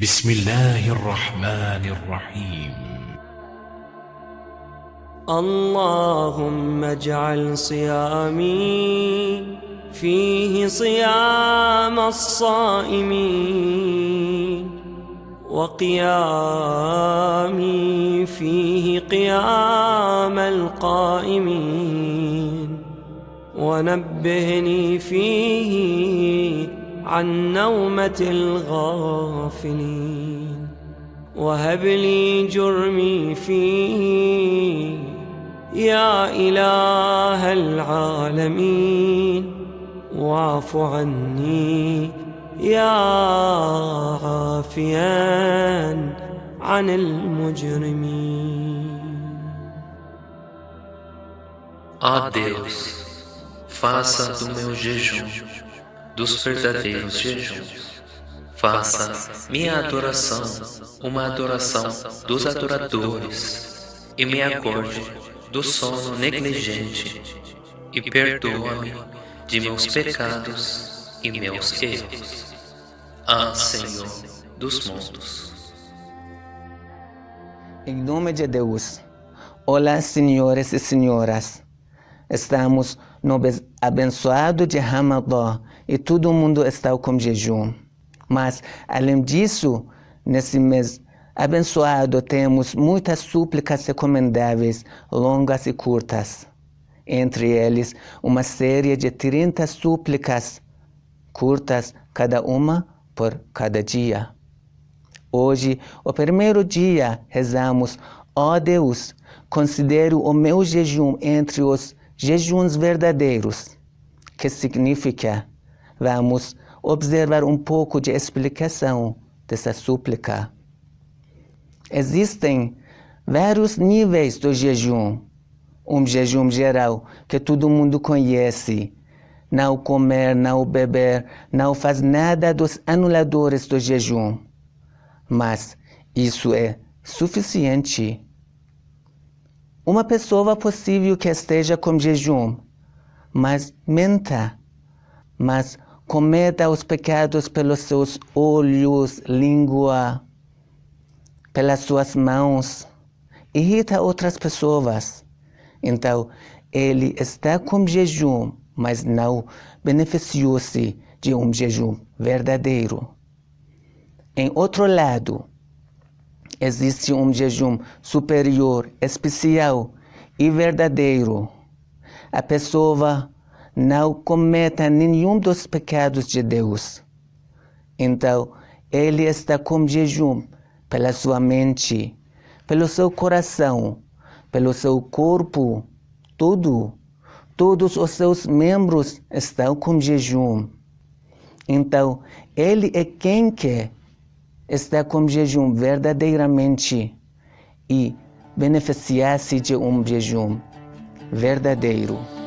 بسم الله الرحمن الرحيم. اللهم اجعل صيامي فيه صيام الصائمين وقيامي فيه قيام القائمين. ونبهني فيه عن نومة الغافلين. وهب لي جرمي فيه يا إله العالمين. واعف عني يا عافيا عن المجرمين. Ó Deus, faça do meu jejum, dos verdadeiros jejuns, faça minha adoração uma adoração dos adoradores e me acorde do sono negligente e perdoa-me de meus pecados e meus erros. Ah, Senhor dos mundos. Em nome de Deus. Olá, senhores e senhoras. Estamos no abençoado de Ramadã e todo mundo está com jejum. Mas, além disso, nesse mês abençoado temos muitas súplicas recomendáveis, longas e curtas. Entre eles, uma série de 30 súplicas curtas, cada uma por cada dia. Hoje, o primeiro dia, rezamos, ó oh Deus, considero o meu jejum entre os jejuns verdadeiros, que significa, vamos observar um pouco de explicação dessa súplica. Existem vários níveis do jejum. Um jejum geral que todo mundo conhece. Não comer, não beber, não faz nada dos anuladores do jejum. Mas isso é suficiente. Uma pessoa possível que esteja com jejum, mas menta, mas cometa os pecados pelos seus olhos, língua, pelas suas mãos, irrita outras pessoas. Então, ele está com jejum, mas não beneficiou-se de um jejum verdadeiro. Em outro lado, existe um jejum superior, especial e verdadeiro. A pessoa não cometa nenhum dos pecados de Deus. Então, ele está com jejum pela sua mente, pelo seu coração, pelo seu corpo, tudo. Todos os seus membros estão com jejum. Então, ele é quem quer está com jejum verdadeiramente e beneficiar-se de um jejum verdadeiro.